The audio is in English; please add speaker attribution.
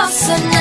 Speaker 1: closer.